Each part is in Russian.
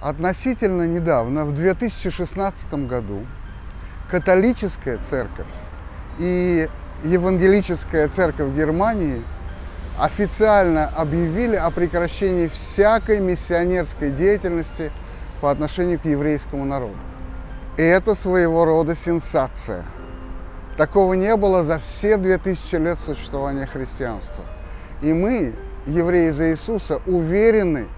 Относительно недавно, в 2016 году, католическая церковь и евангелическая церковь Германии официально объявили о прекращении всякой миссионерской деятельности по отношению к еврейскому народу. И это своего рода сенсация. Такого не было за все 2000 лет существования христианства. И мы, евреи за Иисуса, уверены,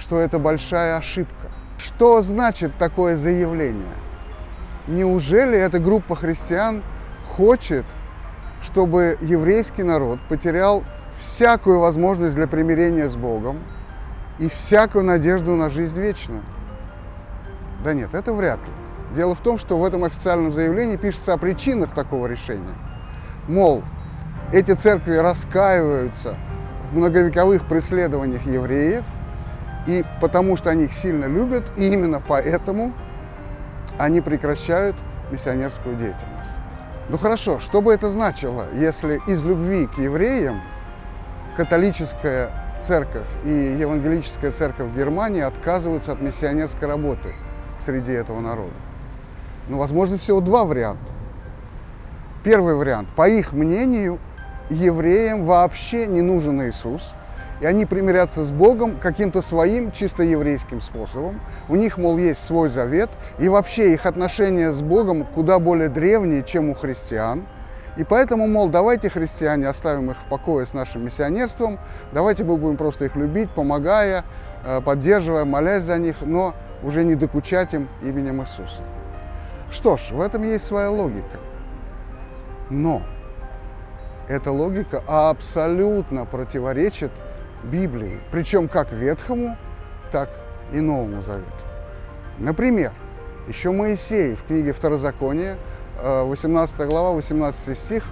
что это большая ошибка. Что значит такое заявление? Неужели эта группа христиан хочет, чтобы еврейский народ потерял всякую возможность для примирения с Богом и всякую надежду на жизнь вечную? Да нет, это вряд ли. Дело в том, что в этом официальном заявлении пишется о причинах такого решения. Мол, эти церкви раскаиваются в многовековых преследованиях евреев, и потому что они их сильно любят, и именно поэтому они прекращают миссионерскую деятельность. Ну хорошо, что бы это значило, если из любви к евреям католическая церковь и евангелическая церковь Германии отказываются от миссионерской работы среди этого народа? Ну, возможно, всего два варианта. Первый вариант. По их мнению, евреям вообще не нужен Иисус, и они примирятся с Богом каким-то своим чисто еврейским способом. У них, мол, есть свой завет, и вообще их отношения с Богом куда более древние, чем у христиан. И поэтому, мол, давайте, христиане, оставим их в покое с нашим миссионерством, давайте мы будем просто их любить, помогая, э, поддерживая, молясь за них, но уже не докучать им именем Иисуса. Что ж, в этом есть своя логика. Но эта логика абсолютно противоречит Библии, причем как Ветхому, так и Новому Завету. Например, еще Моисей в книге Второзакония, 18 э, глава, 18 стих,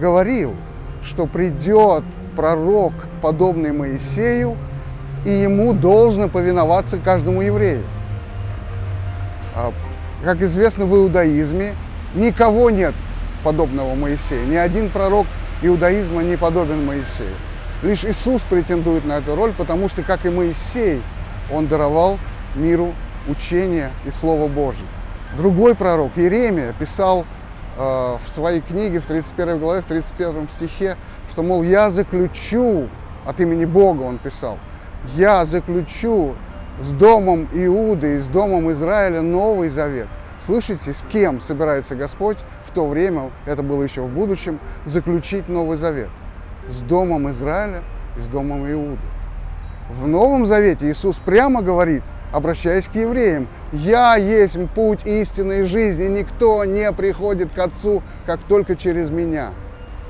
говорил, что придет пророк, подобный Моисею, и ему должно повиноваться каждому еврею. А, как известно, в иудаизме никого нет подобного Моисею. Ни один пророк иудаизма не подобен Моисею. Лишь Иисус претендует на эту роль, потому что, как и Моисей, он даровал миру учение и Слово Божье. Другой пророк, Иеремия, писал э, в своей книге, в 31 главе, в 31 стихе, что, мол, я заключу, от имени Бога он писал, я заключу с домом Иуды и с домом Израиля Новый Завет. Слышите, с кем собирается Господь в то время, это было еще в будущем, заключить Новый Завет? С домом Израиля и с домом Иуды. В Новом Завете Иисус прямо говорит, обращаясь к евреям, «Я есть путь истины и жизни, никто не приходит к Отцу, как только через Меня».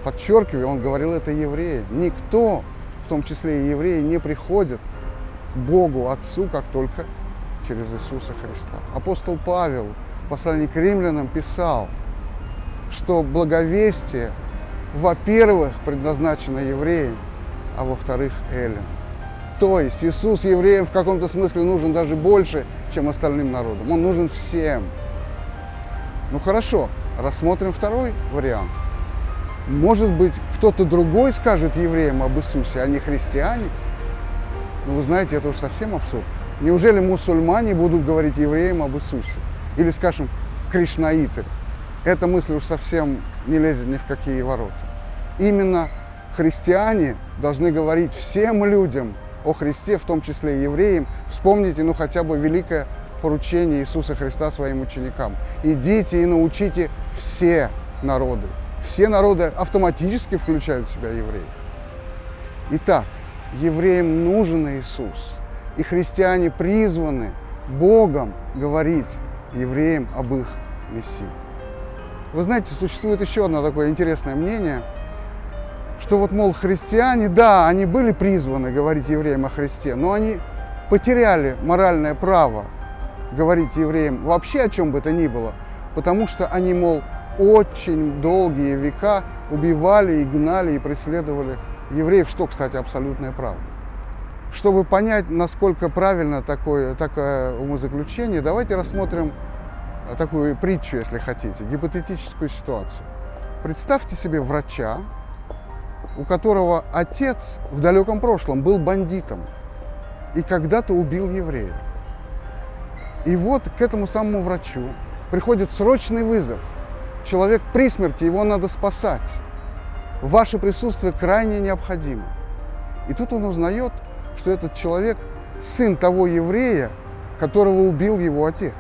Подчеркиваю, он говорил это евреям. Никто, в том числе и евреи, не приходит Богу Отцу, как только через Иисуса Христа. Апостол Павел в послании к римлянам писал, что благовестие, во-первых, предназначено евреям, а во-вторых, эллин. То есть Иисус евреям в каком-то смысле нужен даже больше, чем остальным народам. Он нужен всем. Ну хорошо, рассмотрим второй вариант. Может быть, кто-то другой скажет евреям об Иисусе, а не христиане – ну, вы знаете, это уж совсем абсурд. Неужели мусульмане будут говорить евреям об Иисусе? Или, скажем, кришнаиты? Эта мысль уж совсем не лезет ни в какие ворота. Именно христиане должны говорить всем людям о Христе, в том числе и евреям. Вспомните, ну, хотя бы великое поручение Иисуса Христа своим ученикам. Идите и научите все народы. Все народы автоматически включают в себя евреев. Итак, евреям нужен Иисус. И христиане призваны Богом говорить евреям об их Мессии. Вы знаете, существует еще одно такое интересное мнение, что вот, мол, христиане, да, они были призваны говорить евреям о Христе, но они потеряли моральное право говорить евреям вообще о чем бы то ни было, потому что они, мол, очень долгие века убивали и гнали и преследовали евреев, что, кстати, абсолютная правда. Чтобы понять, насколько правильно такое, такое умозаключение, давайте рассмотрим такую притчу, если хотите, гипотетическую ситуацию. Представьте себе врача, у которого отец в далеком прошлом был бандитом и когда-то убил еврея. И вот к этому самому врачу приходит срочный вызов. Человек при смерти, его надо спасать. Ваше присутствие крайне необходимо. И тут он узнает, что этот человек сын того еврея, которого убил его отец.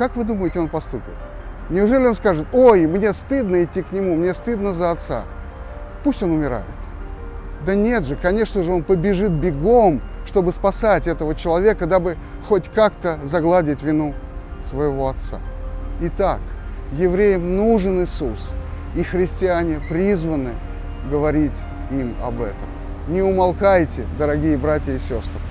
Как вы думаете, он поступит? Неужели он скажет, ой, мне стыдно идти к нему, мне стыдно за отца. Пусть он умирает. Да нет же, конечно же, он побежит бегом, чтобы спасать этого человека, дабы хоть как-то загладить вину своего отца. Итак, евреям нужен Иисус, и христиане призваны говорить им об этом. Не умолкайте, дорогие братья и сестры.